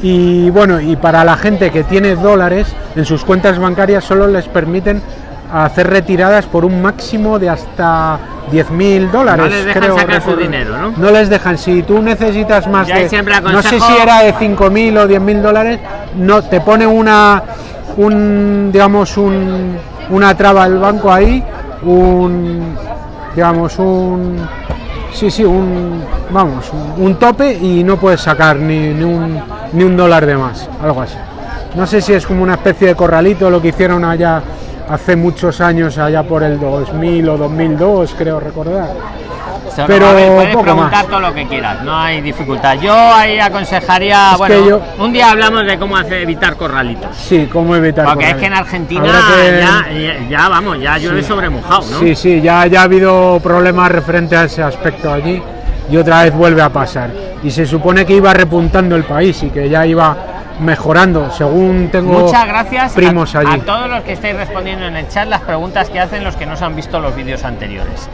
Y bueno, y para la gente que tiene dólares en sus cuentas bancarias solo les permiten hacer retiradas por un máximo de hasta 10.000 dólares. No les dejan creo sacar su recordar. dinero, ¿no? No les dejan. Si tú necesitas más Yo de... No sé si era de 5.000 o 10.000 dólares, no, te pone una... Un, digamos, un, una traba el banco ahí, un... Digamos, un... Sí, sí, un... Vamos, un tope y no puedes sacar ni, ni, un, ni un dólar de más, algo así. No sé si es como una especie de corralito lo que hicieron allá hace muchos años, allá por el 2000 o 2002, creo recordar. Solo, Pero a ver, puedes poco preguntar más. todo lo que quieras, no hay dificultad. Yo ahí aconsejaría, Es bueno, yo- un día hablamos de cómo hacer evitar corralitos. Sí, cómo evitar Porque es corralito. que en Argentina que- ya, ya, ya, vamos, ya llueve sobre mojado, ¿no? Sí, sí, ya, ya ha habido problemas referente a ese aspecto allí y otra vez vuelve a pasar. Y se supone que iba repuntando el país y que ya iba mejorando, según tengo Muchas gracias primos a, allí. a todos los que estáis respondiendo en el chat las preguntas que hacen los que no se han visto los vídeos anteriores.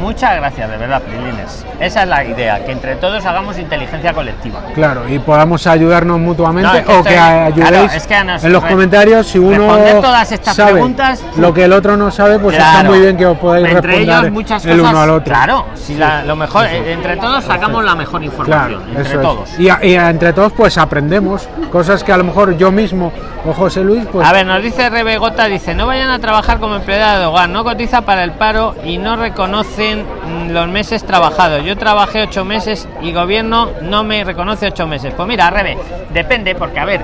Muchas gracias, de verdad, Prilines. Esa es la idea, que entre todos hagamos inteligencia colectiva. Claro, y podamos ayudarnos mutuamente No, es que o estoy- que ayudéis claro, es que nos- en los comentarios si uno todas estas sabe preguntas, lo que el otro no sabe, pues está muy bien que os podáis entre responder ellos muchas el cosas, uno al otro. Claro, si la- lo mejor, eh, entre todos sacamos la mejor información, Claro, entre todos. Y, a- y a- entre todos pues aprendemos cosas que a lo mejor yo mismo o José Luis pues A ver, nos dice Rebegota, dice, no vayan a trabajar como empleada de hogar, no cotiza para el paro y no reconoce los meses trabajados. Yo trabajé ocho meses y gobierno no me reconoce ocho meses. Pues mira, al revés, depende, porque a ver,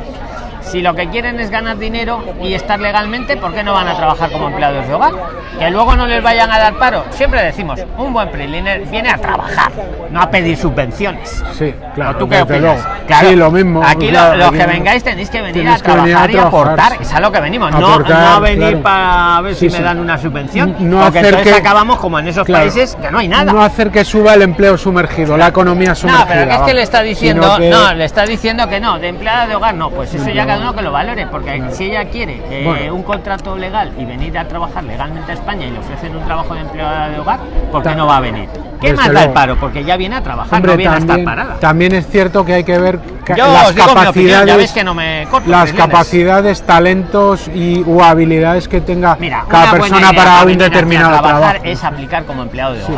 si lo que quieren es ganar dinero y estar legalmente, ¿por qué no van a trabajar como empleados de hogar? Que luego no les vayan a dar paro. Siempre decimos, un buen preliner viene a trabajar, no a pedir subvenciones. Sí, claro. ¿O ¿Tú qué opinas? Claro, Sí, lo mismo. Aquí lo- claro, los aquí que no- vengáis tenéis que venir a que venir a trabajar y trabajar, aportar. Es a lo que venimos. No, Aportar, no a venir claro. para ver si sí. me dan una subvención. No porque hacer entonces que- acabamos como en esos Claro. países que no hay nada. No hacer que suba el empleo sumergido, la economía sumergida. No, pero que es que le está diciendo, que- no, le está diciendo que no, de empleada de hogar no, pues eso ya cada uno que lo valore, porque si ella quiere eh, Bueno. un contrato legal y venir a trabajar legalmente a España y le ofrecen un trabajo de empleada de hogar, ¿por qué Ta- no va a venir? ¿Qué más da el paro? Porque ya viene a trabajar, Hombre, no viene a también, estar parada. también es cierto que hay que ver ca- Yo las opinión, capacidades, ya ves que no me corto. las capacidades, talentos y u habilidades que tenga Mira, cada persona para un a determinado trabajar trabajo. es aplicar como empleado de Sí.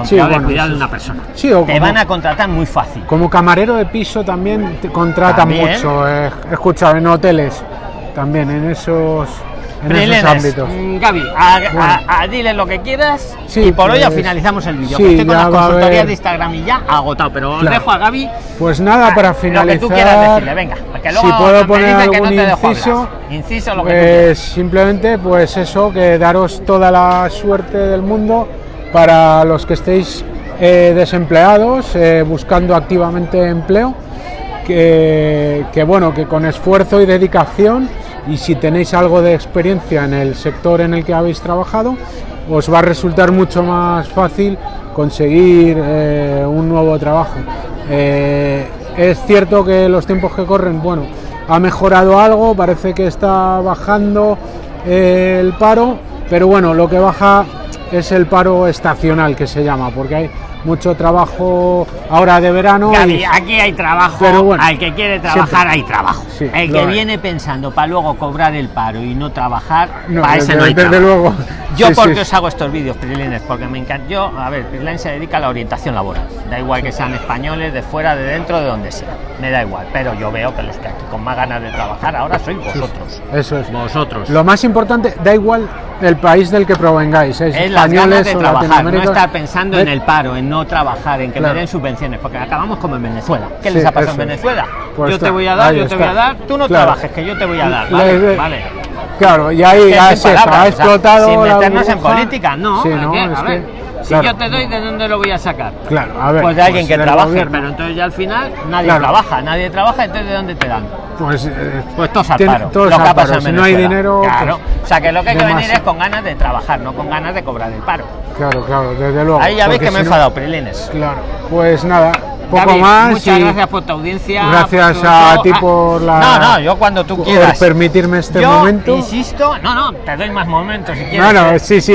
O Sí, bueno, cuidado de una persona. Sí, o Te como- van a contratar muy fácil. Como camarero de piso también te contratan También. mucho, eh, he escuchado en hoteles también en esos en esos ámbitos. mm, Gaby, a, Bueno. a- a- dile lo que quieras Sí, y por hoy ya pues, finalizamos el vídeo. estoy con las consultorías de Instagram y ya agotado, pero os Claro. dejo a Gaby. Pues nada, Ah, para Lo que finalizar, tú quieras decirle, venga. Que luego si puedo poner algún no inciso. Inciso lo que tú pues quieras. simplemente pues eso, que daros toda la suerte del mundo para los que estéis eh, desempleados, eh, buscando activamente empleo, que, bueno, que con esfuerzo y dedicación y si tenéis algo de experiencia en el sector en el que habéis trabajado, os va a resultar mucho más fácil conseguir eh, un nuevo trabajo. Es cierto que los tiempos que corren, bueno, ha mejorado algo, parece que está bajando el paro, pero bueno, lo que baja es el paro estacional que se llama, porque hay mucho trabajo ahora de verano. Gaby, y- aquí hay trabajo. Pero bueno, al que quiere trabajar siempre. hay trabajo. Sí, el que hay. viene pensando para luego cobrar el paro y no trabajar, No, para ese no hay desde trabajo. luego. Yo Sí, porque sí. os hago estos vídeos, Prilines, porque me encanta. Yo, a ver, Prilines se dedica a la orientación laboral. Da igual que sean españoles, de fuera, de dentro, de donde sea. Me da igual. Pero yo veo que los que aquí con más ganas de trabajar ahora sois vosotros. Eso es. Vosotros. Lo más importante, da igual el país del que provengáis, es, es las ganas de trabajar, no estar pensando en el paro, en no trabajar, en que Claro. me den subvenciones, porque acabamos como en Venezuela. ¿Qué les ha pasado en. Venezuela? Pues yo te voy a dar, yo te voy a dar, tú no Claro. trabajes, que yo te voy a dar. Le- Vale, le- vale. Claro, y ahí Que es eso, palabras, ha o sea, explotado. sin meternos en política, no. Sí, ¿a no, es a que- si claro. yo te doy, ¿de dónde lo voy a sacar? Claro, a ver. Pues de alguien que del trabaje, gobierno. pero entonces ya al final nadie Claro. trabaja, nadie trabaja, entonces ¿de dónde te dan? Pues, eh, Pues todos al paro. todos lo que ha pasado Si no hay dinero, Claro. pues, o sea que lo que hay que venir es con ganas de trabajar, no con ganas de cobrar el paro. Claro, claro, desde luego. Ahí ya veis que me he enfadado, Prilines. Claro, pues nada, poco Gaby, más. Muchas y gracias por tu audiencia. Gracias por a todo. ti Ah, por la- No, no, yo cuando tú por quieras. permitirme este yo momento. insisto, no, no, te doy más momentos si quieres. Bueno, sí, sí,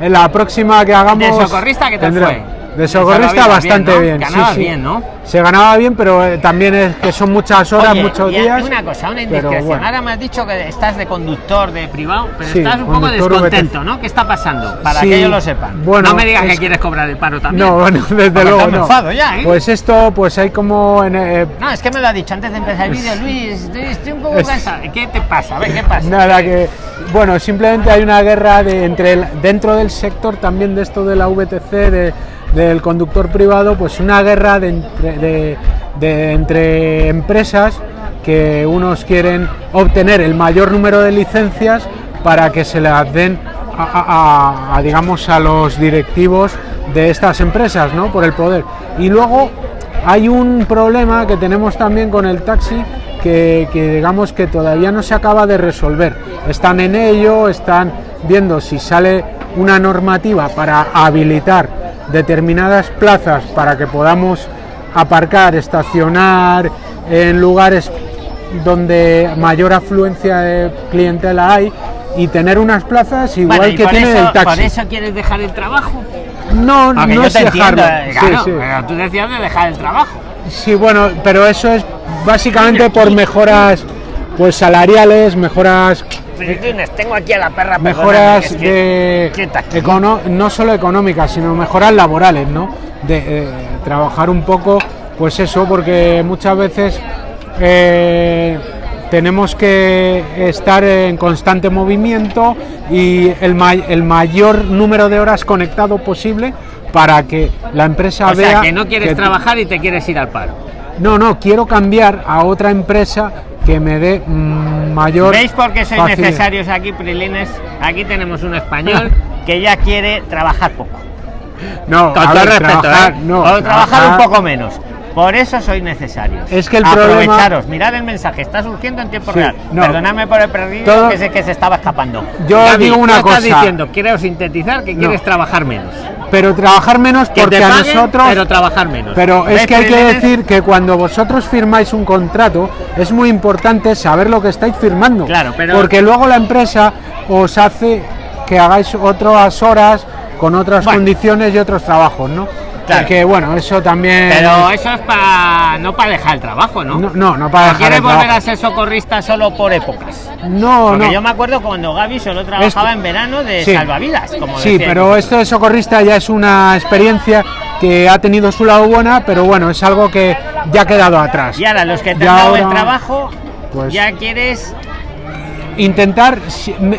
en la próxima que hagamos. ¿De socorrista tal tendrá- fue? De socorrista bastante bien, bien. ¿no? Ganabas sí. bien, ¿no? Se ganaba bien, pero eh, también es que son muchas horas, Oye, muchos y días. Una cosa, una indiscreción. bueno. Ahora me has dicho que estás de conductor de privado, pero Sí, estás un poco descontento. ¿no? ¿Qué está pasando? Para que ellos lo sepan. bueno, no me digas que es- quieres cobrar el paro también. No, bueno, desde Porque luego no. enfado ya, ¿eh? Pues esto, pues hay como en, eh, No, es que me lo ha dicho antes de empezar el vídeo, Luis, estoy, un poco cansado. ¿Qué te pasa? A ver, ¿qué pasa? Nada que. Bueno, simplemente hay una guerra de, entre el- dentro del sector también de esto de la VTC, de- del conductor privado, pues una guerra de entre, empresas que unos quieren obtener el mayor número de licencias para que se las den a, digamos a los directivos de estas empresas, ¿no? Por el poder. Y luego hay un problema que tenemos también con el taxi que digamos que todavía no se acaba de resolver. Están en ello, están viendo si sale una normativa para habilitar determinadas plazas para que podamos aparcar, estacionar en lugares donde mayor afluencia de clientela hay y tener unas plazas igual Bueno, que por tiene eso, el ¿Por taxi. eso quieres dejar el trabajo? No, no yo es te entiendo, dejarlo. eh, Sí, claro, sí. pero tú decías de dejar el trabajo. Sí, bueno, pero eso es básicamente por mejoras pues salariales, mejoras Tengo aquí a la perra mejoras que es que- de econo- no solo económicas, sino mejoras laborales, ¿no? De eh, trabajar un poco, pues eso, porque muchas veces eh, tenemos que estar en constante movimiento y el, ma- el mayor número de horas conectado posible para que la empresa O vea sea, que no quieres que- trabajar y te quieres ir al paro. No, no, quiero cambiar a otra empresa que me dé mm, mayor. ¿Veis por qué sois facilidad. necesarios aquí, Prilines? Aquí tenemos un español que ya quiere trabajar poco. No, Con todo ver, respeto, trabajar, ¿eh? no, o trabajar un poco menos. Por eso sois necesarios. Es que el problema- Aprovecharos, mirad el mensaje, está surgiendo en tiempo Sí, real. no. Perdonadme por el perdido Todo- que sé que se estaba escapando. Yo digo una tú estás cosa. diciendo, quiero sintetizar que No. quieres trabajar menos. Pero trabajar menos Que porque a nosotros. pero trabajar menos. Pero es ¿Ves, que hay que decir que cuando vosotros firmáis un contrato es muy importante saber lo que estáis firmando. Claro, pero- Porque luego la empresa os hace que hagáis otras horas con otras Bueno. condiciones y otros trabajos, ¿no? Claro. Que bueno, eso también. Pero eso es para no para dejar el trabajo, ¿no? No, no, no para ¿O dejar quieres el volver trabajo. a ser socorrista solo por épocas? No, Porque no. yo me acuerdo cuando Gaby solo trabajaba en verano de Sí. salvavidas, como Sí, decía. pero esto de socorrista ya es una experiencia que ha tenido su lado buena, pero bueno, es algo que ya ha quedado atrás. Y ahora los que te Ya han dado el trabajo, pues- ya quieres Intentar,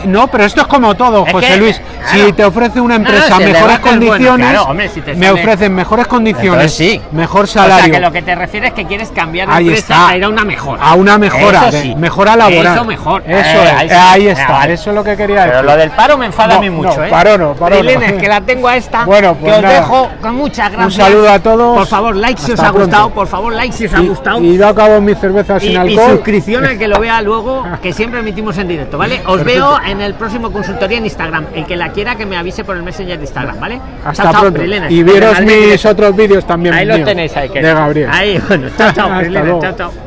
no, pero esto es como todo, Es José que, Luis. claro. Si te ofrece una No, no, empresa si el mejores es bueno, condiciones, claro, hombre, si te me sale- ofrecen mejores condiciones, sí. mejor O sea, salario, que lo que te refieres es que quieres cambiar de Ahí empresa está. a ir a una mejora. a una mejora, Eso de- sí. mejora laboral. Eso mejor. Eso Eh, es, ahí está, Ah, vale. eso es lo que quería Pero decir. lo del paro me enfada No, a mí mucho, no, ¿eh? paro no, paro no. Prilines, que la tengo a esta. Bueno, que pues os nada. dejo con muchas gracias. Un saludo a todos. Por favor, like si os ha gustado. Por favor, like si os ha gustado. Y, yo acabo mi cerveza sin Y, y alcohol. suscripción al que lo vea luego, que siempre emitimos en directo, ¿vale? Os Perfecto. veo en el próximo consultoría en Instagram. El que la quiera que me avise por el Messenger de Instagram, ¿vale? Hasta Chao, chao, pronto. Prilines. y veros mis directo. otros vídeos también. Ahí lo míos, tenéis, ahí que De Gabriel. Ahí, bueno, chao, chao, luego. chao, chao.